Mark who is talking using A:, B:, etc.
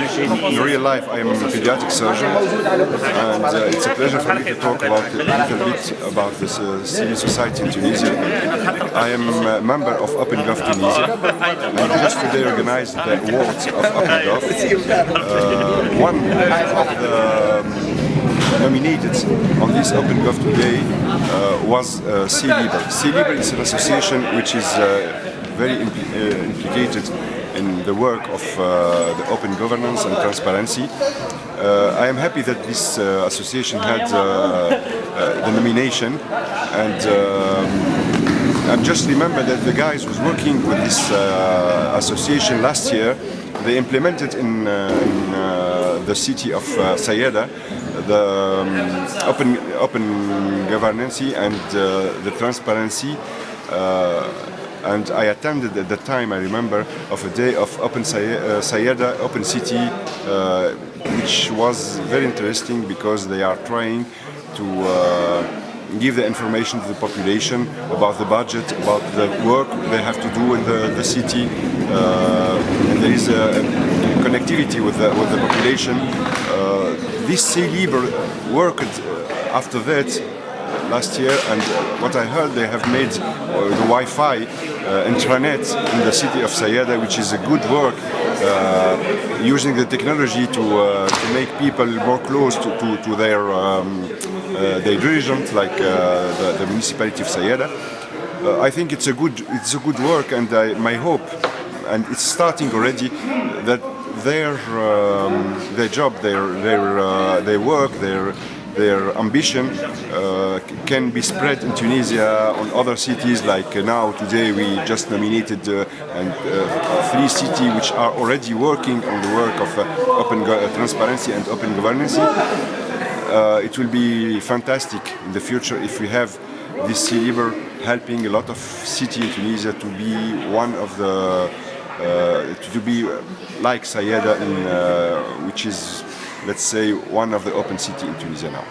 A: In real life, I am a pediatric surgeon, and uh, it's a pleasure for me to talk about a little bit about the uh, civil society in Tunisia. I am a member of OpenGov Tunisia, and just today organized the awards of OpenGov. Uh, one of the um, nominated on this OpenGov today uh, was uh, C-Libre. C-Libre is an association which is uh, very impl uh, implicated in the work of uh, the open governance and transparency. Uh, I am happy that this association had the nomination and um, I just remember that the guys was working with this uh, association last year. They implemented in, uh, in uh, the city of uh, Sayada the um, open, open governance and the transparency and I attended at the time, I remember, of a day of Open Sayada, Open City, uh, which was very interesting because they are trying to uh, give the information to the population about the budget, about the work they have to do in the, the city, uh, and there is a, connectivity with the, with the population. Uh, this C-Libre worked after that last year and what I heard they have made uh, the Wi-Fi uh, intranet in the city of Sayada which is a good work uh, using the technology to, uh, to make people more close to, to, to their, um, uh, their dirigent like uh, the, the, municipality of Sayada. I think it's a good, it's a good work and my hope and it's starting already that their um, their job, their their their work, their their ambition uh, can be spread in Tunisia on other cities like uh, now today we just nominated uh, and, three cities which are already working on the work of open transparency and open governance. it will be fantastic in the future if we have this C-Libre helping a lot of cities in Tunisia to be one of the uh, to be like Sayada, in, uh, which is let's say, one of the open city in Tunisia now.